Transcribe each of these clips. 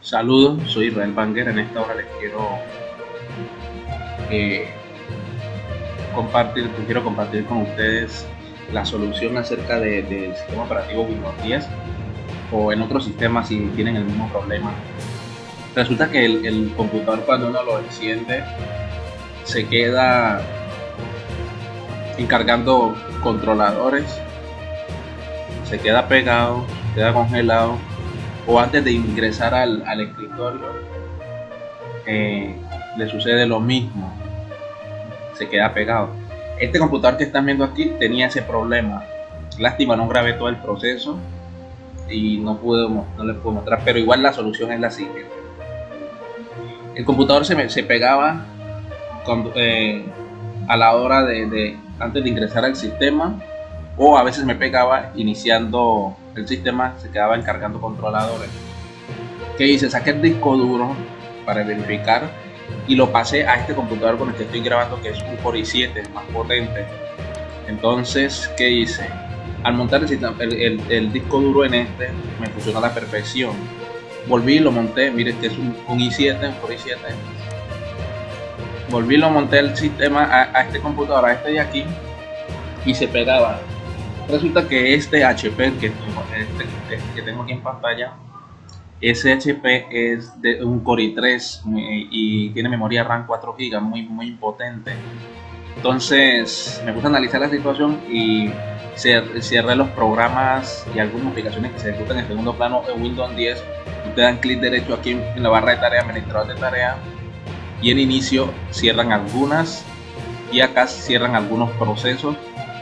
Saludos, soy Israel Banger. En esta hora les quiero eh, compartir, quiero compartir con ustedes la solución acerca del sistema operativo Windows 10 o en otros sistemas si tienen el mismo problema. Resulta que el, el computador cuando uno lo enciende se queda encargando controladores, se queda pegado, queda congelado o antes de ingresar al, escritorio eh, le sucede lo mismo, se queda pegado. Este computador que están viendo aquí tenía ese problema. Lástima, no grabé todo el proceso y no pude, no les puedo mostrar, pero igual la solución es la siguiente. El computador se, se pegaba eh, a la hora de, antes de ingresar al sistema o a veces me pegaba iniciando el sistema, se quedaba encargando controladores. ¿Qué hice? Saqué el disco duro para verificar y lo pasé a este computador con el que estoy grabando que es un Core i7 más potente. Entonces, ¿qué hice? Al montar el, el, disco duro en este, me funcionó a la perfección. Volví y lo monté, mire, este es un, i7, un Core i7. Volví y lo monté el sistema a, a este computador, a este de aquí, y se pegaba Resulta que este HP que tengo, este, que tengo aquí en pantalla, ese HP es de un Core i3 y tiene memoria RAM 4 GB, muy, muy potente. Entonces me puse a analizar la situación y cerré los programas y algunas aplicaciones que se ejecutan en segundo plano en Windows 10. Ustedes dan clic derecho aquí en la barra de tarea, administrador de tarea y en inicio cierran algunas y acá cierran algunos procesos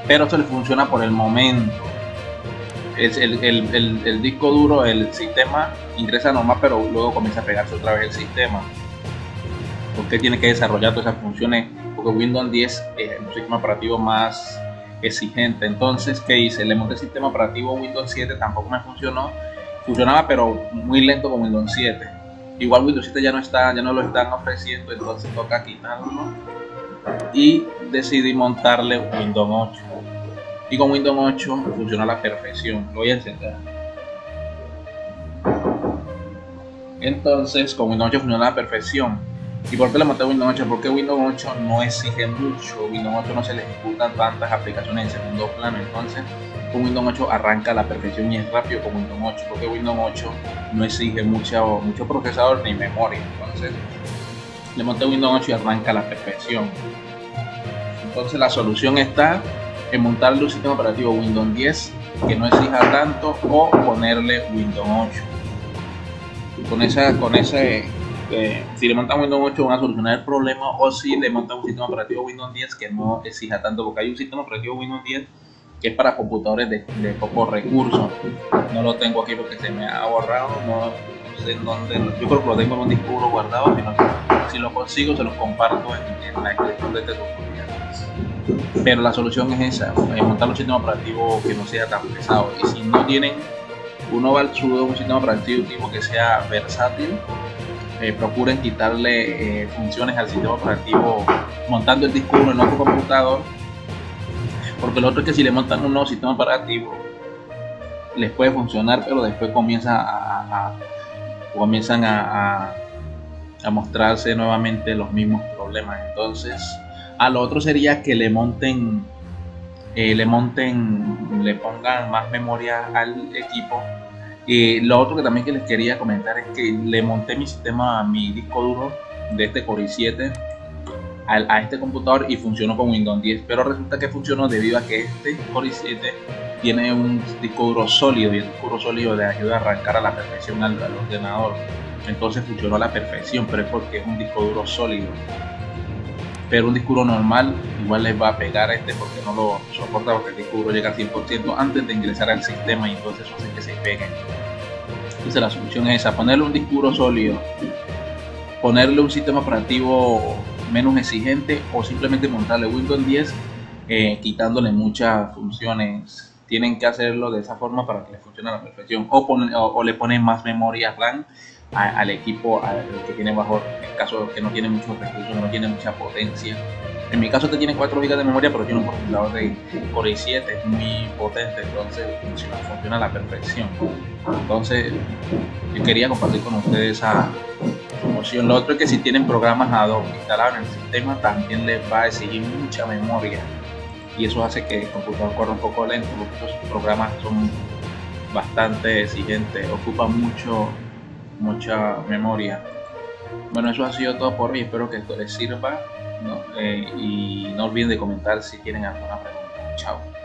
pero esto le funciona por el momento. Es el, disco duro, el sistema ingresa normal, pero luego comienza a pegarse otra vez el sistema. Porque tiene que desarrollar todas esas funciones, porque Windows 10 es un sistema operativo más exigente. Entonces, ¿qué hice? Le monté el sistema operativo Windows 7, tampoco me funcionó. Funcionaba, pero muy lento con Windows 7. Igual Windows 7 ya no está, ya no lo están ofreciendo, entonces toca quitarlo. Y decidí montarle Windows 8 y con Windows 8 funciona a la perfección. Lo voy a encender. Entonces, con Windows 8 funciona a la perfección. ¿Y por qué le monté Windows 8? Porque Windows 8 no exige mucho. Windows 8 no se le ejecutan tantas aplicaciones en segundo plano. Entonces, con Windows 8 arranca a la perfección y es rápido con Windows 8. Porque Windows 8 no exige mucho, mucho procesador ni memoria. Entonces, le monté Windows 8 y arranca a la perfección. Entonces, la solución está en montarle un sistema operativo Windows 10 que no exija tanto o ponerle Windows 8 con esa con ese eh, si le montan Windows 8 van a solucionar el problema o si le montan un sistema operativo Windows 10 que no exija tanto porque hay un sistema operativo Windows 10 que es para computadores de, de pocos recursos no lo tengo aquí porque se me ha borrado no, sé en dónde yo creo que lo tengo en un disco guardado si lo consigo se los comparto en, la descripción de este documento pero la solución es esa, montar un sistema operativo que no sea tan pesado. Y si no tienen uno va al sudo un sistema operativo tipo que sea versátil, eh, procuren quitarle eh, funciones al sistema operativo montando el disco en otro computador, porque lo otro es que si le montan un nuevo sistema operativo les puede funcionar, pero después comienza a, comienzan a mostrarse nuevamente los mismos problemas. Entonces, a lo otro sería que le monten, eh, le monten, le pongan más memoria al equipo. Y lo otro que también que les quería comentar es que le monté mi sistema, mi disco duro de este Core i7 a, este computador y funcionó con Windows 10. Pero resulta que funcionó debido a que este Core i7 tiene un disco duro sólido y el disco duro sólido le ayuda a arrancar a la perfección al ordenador. Entonces funcionó a la perfección, pero es porque es un disco duro sólido pero un disco normal igual les va a pegar a este porque no lo soporta porque el disco llega al 100% antes de ingresar al sistema y entonces hace que se pegue. Entonces la solución es esa ponerle un disco sólido ponerle un sistema operativo menos exigente o simplemente montarle Windows 10 eh, quitándole muchas funciones. Tienen que hacerlo de esa forma para que le funcione a la perfección. O, o le ponen más memoria RAM al equipo al que tiene bajo, en caso que no tiene muchos recursos, no tiene mucha potencia, En mi caso, este tiene 4 GB de memoria, pero tiene un procesador de Core i7, es muy potente, entonces funciona, funciona a la perfección. Entonces, yo quería compartir con ustedes esa promoción. Lo otro es que si tienen programas Adobe instalados en el sistema, también les va a exigir mucha memoria. Y eso hace que el computador corra un poco lento, porque estos programas son bastante exigentes, ocupan mucho, mucha memoria. Bueno, eso ha sido todo por hoy. Espero que esto les sirva. Eh, y no olviden de comentar si tienen alguna pregunta. Chao.